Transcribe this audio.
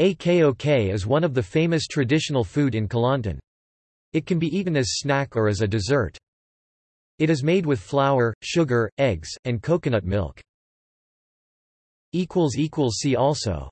Akok is one of the famous traditional food in Kelantan. It can be eaten as snack or as a dessert. It is made with flour, sugar, eggs, and coconut milk. See also